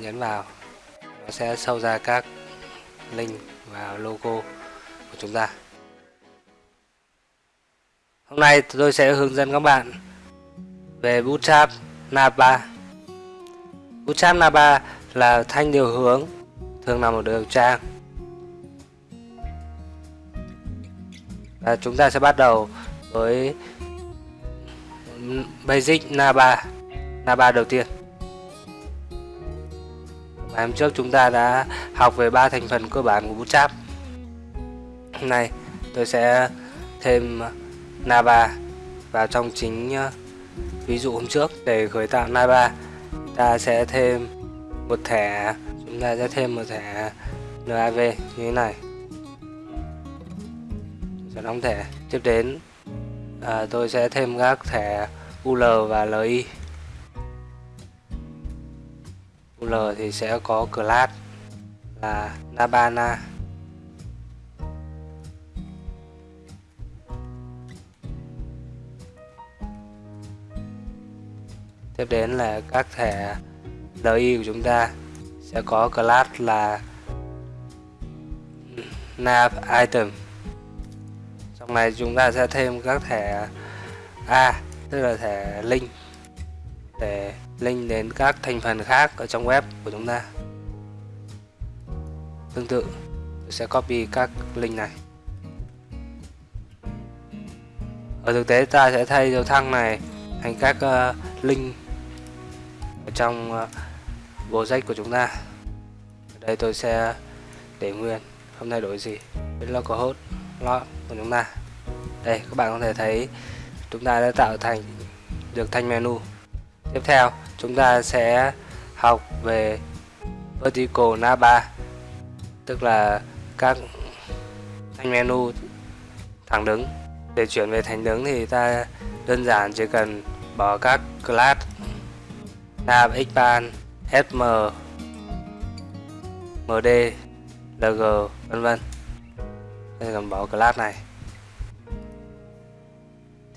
nhấn vào. Nó sẽ sâu ra các link và logo của chúng ta. Hôm nay tôi sẽ hướng dẫn các bạn về Bootstrap Nava Bootstrap Nava là thanh điều hướng, thường nằm ở đầu trang và chúng ta sẽ bắt đầu với basic Nava Nava đầu tiên. Và hôm trước chúng ta đã học về ba thành phần cơ bản của Bootstrap. Hôm nay tôi sẽ thêm Nava vào trong chính ờ, ví dụ hôm trước để khởi tạo Nava ta sẽ thêm một thẻ chúng ta sẽ thêm một thẻ NAV như thế này. Sẽ đóng thẻ. Tiếp đến à, tôi sẽ thêm các thẻ UL và LI UL thì sẽ có class là Nabana. Tiếp đến là các thẻ LI của chúng ta sẽ có class là nav item. Trong này chúng ta sẽ thêm các thẻ A, tức là thẻ link để link đến các thành phần khác ở trong web của chúng ta. Tương tự tôi sẽ copy các link này. Ở thực tế ta sẽ thay dấu thăng này thành các uh, link ở trong ờ, uh, project của chúng ta. Ở đây tôi sẽ để nguyên không thay đổi gì. Với localhost log của chúng ta. Đây các bạn có thể thấy chúng ta đã tạo thành được thanh menu. Tiếp theo chúng ta sẽ học về vertical navbar tức là các thanh menu thẳng đứng. Để chuyển về thành đứng thì ta đơn giản chỉ cần bỏ các class nav expand sm md lg vân vân. Cần bỏ class này.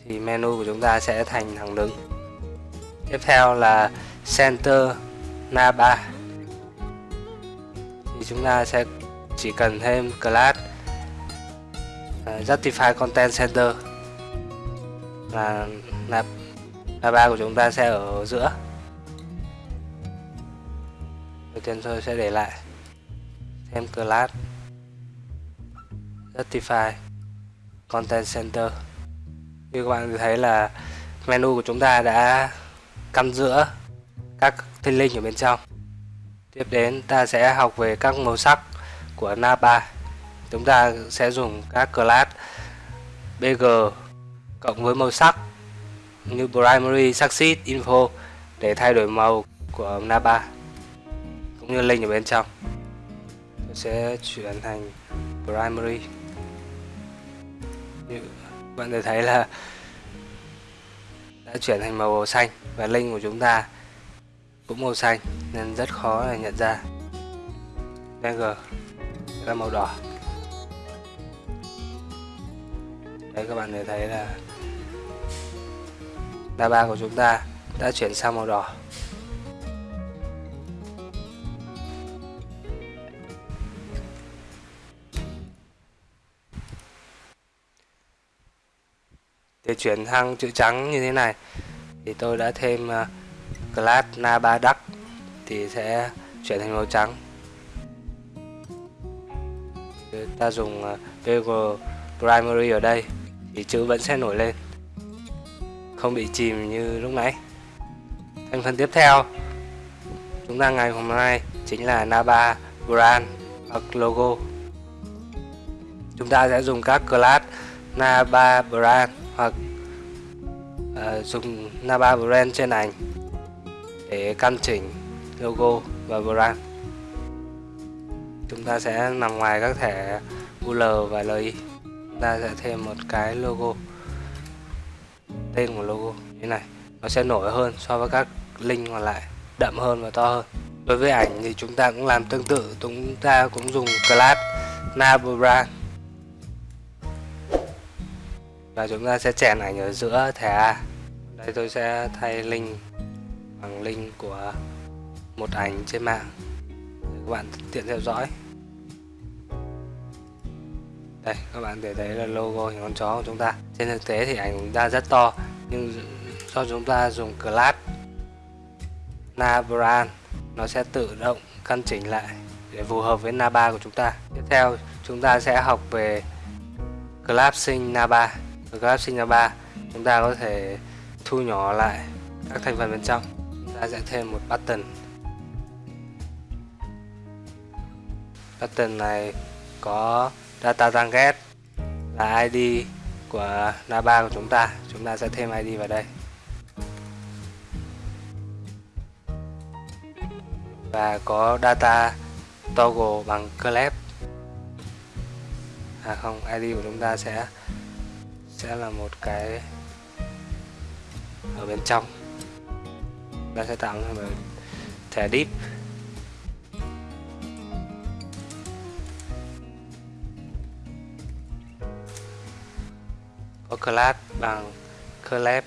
Thì menu của chúng ta sẽ thành thẳng đứng tiếp theo là center naba thì chúng ta sẽ chỉ cần thêm class uh, justify content center. Là Naba của chúng ta sẽ ở giữa. Đầu tiên tôi sẽ để lại thêm class justify content center. Như các bạn thấy là menu của chúng ta đã căn giữa các thanh linh ở bên trong. Tiếp đến, ta sẽ học về các màu sắc của napa. Chúng ta sẽ dùng các class bg cộng với màu sắc như primary succeed info để thay đổi màu của napa cũng như link ở bên trong. Tôi sẽ chuyển thành primary. Như bạn thể thấy là đã chuyển thành màu xanh và link của chúng ta cũng màu xanh nên rất khó để nhận ra. G là màu đỏ. Đấy các bạn thể thấy là đa ba của chúng ta đã chuyển sang màu đỏ. Để chuyển sang chữ trắng như thế này. Thì tôi đã thêm uh, class na ba duck thì sẽ chuyển thành màu trắng. Ta dùng ờ, uh, Google primary ở đây thì chữ vẫn sẽ nổi lên không bị chìm như lúc nãy. Thành phần tiếp theo chúng ta ngày hôm nay chính là Naba brand hoặc logo. Chúng ta sẽ dùng các class Naba brand hoặc uh, dùng Naba brand trên ảnh để căn chỉnh logo và brand. Chúng ta sẽ nằm ngoài các thẻ UL và LI chúng ta sẽ thêm một cái logo tên của logo. Như này nó sẽ nổi hơn so với các link còn lại đậm hơn và to hơn. Đối với ảnh thì chúng ta cũng làm tương tự. Chúng ta cũng dùng class navbrand và chúng ta sẽ chèn ảnh ở giữa thẻ A. Đây tôi sẽ thay link bằng link của một ảnh trên mạng. Để các bạn tiện theo dõi. Đây, các bạn để thấy là logo hình con chó của chúng ta. Trên thực tế thì ảnh của chúng ta rất to, nhưng do chúng ta dùng class Nabran nó sẽ tự động căn chỉnh lại để phù hợp với Naba của chúng ta. Tiếp theo, chúng ta sẽ học về collapsing Naba grab sinh ra 3 chúng ta có thể thu nhỏ lại các thành phần bên trong. Chúng ta sẽ thêm một button. Button này có data target là ID của Naba của chúng ta. Chúng ta sẽ thêm ID vào đây. Và có data toggle bằng clap à không ID của chúng ta sẽ sẽ là một cái ở bên trong. Ta sẽ tạo ra một thẻ deep có class bằng collab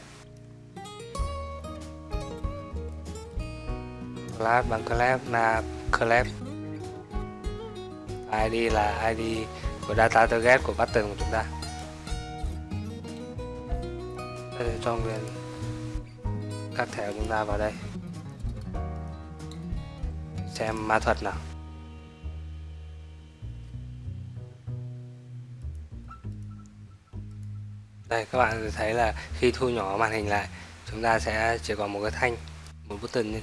class bằng collab là collab ID là ID của data target của button của chúng ta ta cho nguyên các thẻ của chúng ta vào đây. Xem ma thuật nào. Đây, các bạn thấy là khi thu nhỏ màn hình lại, chúng ta sẽ chỉ còn một cái thanh, một button như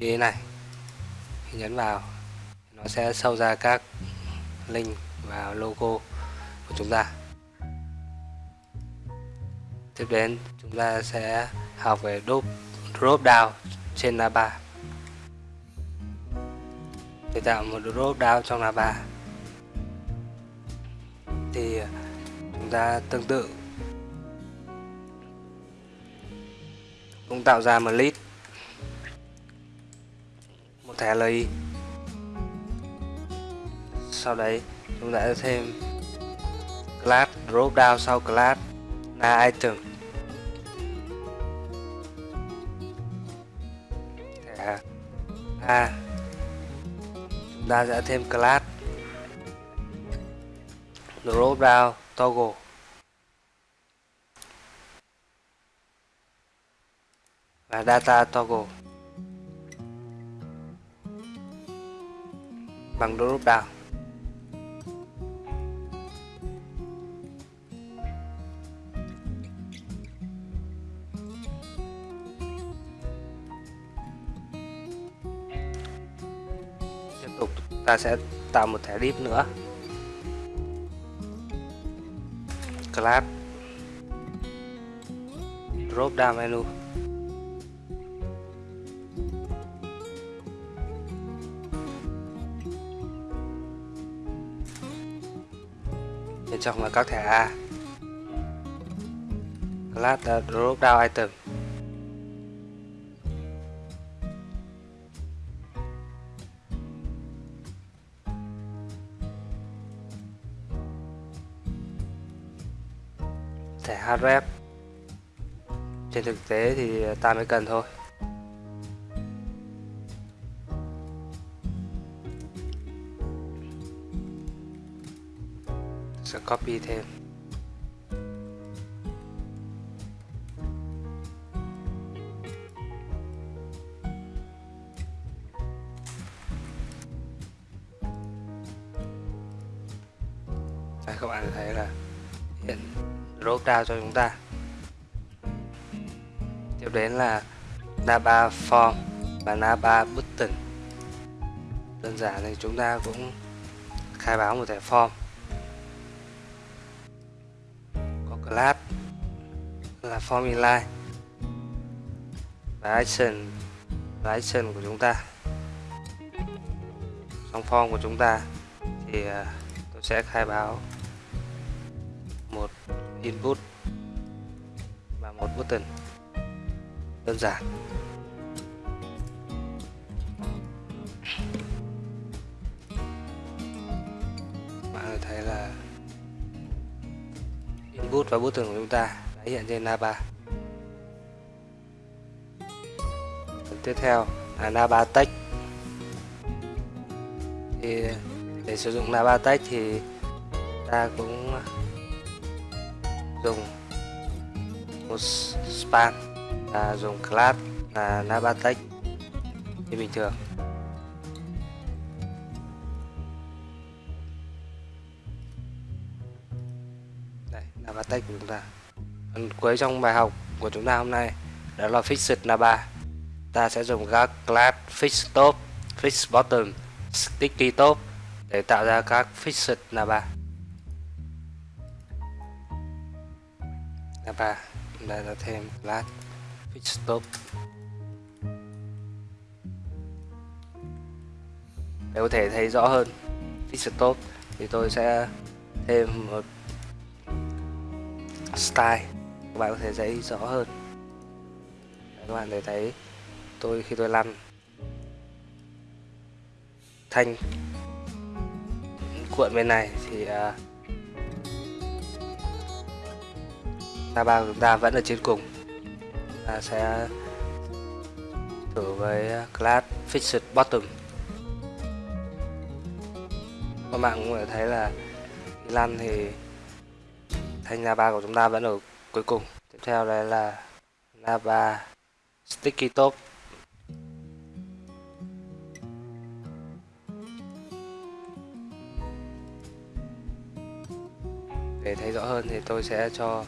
thế này. Khi nhấn vào, nó sẽ sâu ra các link và logo của chúng ta tiếp đến chúng ta sẽ học về drop, drop down trên lava để tạo một drop down trong lava thì chúng ta tương tự. Cũng tạo ra một list một thẻ LI sau đấy chúng ta sẽ thêm class drop down sau class là item thẻ A chúng ta sẽ thêm class. Drop down, toggle. Và data toggle. Bằng drop down. Ta sẽ tạo một thẻ div nữa. Class drop down menu. Bên trong là các thẻ A. Class drop down item. Thẻ hardware trên thực tế thì ta mới cần thôi. Sẽ copy thêm. Drop cho chúng ta. Tiếp đến là Naba form và Naba button đơn giản thì chúng ta cũng khai báo một thẻ form. Có class là form inline. Và action, là action của chúng ta. Trong form của chúng ta thì à, tôi sẽ khai báo một input và một button đơn giản. Bạn thấy là input và button của chúng ta đã hiện trên Naba Phần tiếp theo là Naba text thì để sử dụng Navatech thì ta cũng dùng một span là dùng class là nabatech. Như bình thường. Đây, nabatech của chúng ta. Phần cuối trong bài học của chúng ta hôm nay đó là fixed naba. Ta sẽ dùng các class fix top fix bottom, sticky top để tạo ra các fixed naba. 3 đây là thêm lát fix stop. Để có thể thấy rõ hơn fix stop thì tôi sẽ thêm một style. Các bạn có thể thấy rõ hơn. Các bạn có thấy tôi khi tôi lăn. Thanh cuộn bên này thì uh, ba của chúng ta vẫn ở trên cùng. Ta sẽ thử với à, class fixed bottom. Các bạn cũng có thể thấy là lăn thì thanh Nava của chúng ta vẫn ở cuối cùng. Tiếp theo đây là Nava Sticky Top. Để thấy rõ hơn thì tôi sẽ cho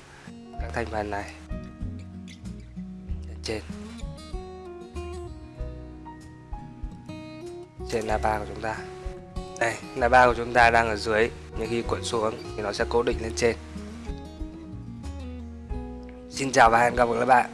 thành phần này. Lên trên. Trên ba của chúng ta. Đây Nava của chúng ta đang ở dưới. Nhưng khi cuộn xuống thì nó sẽ cố định lên trên. Xin chào và hẹn gặp lại các bạn.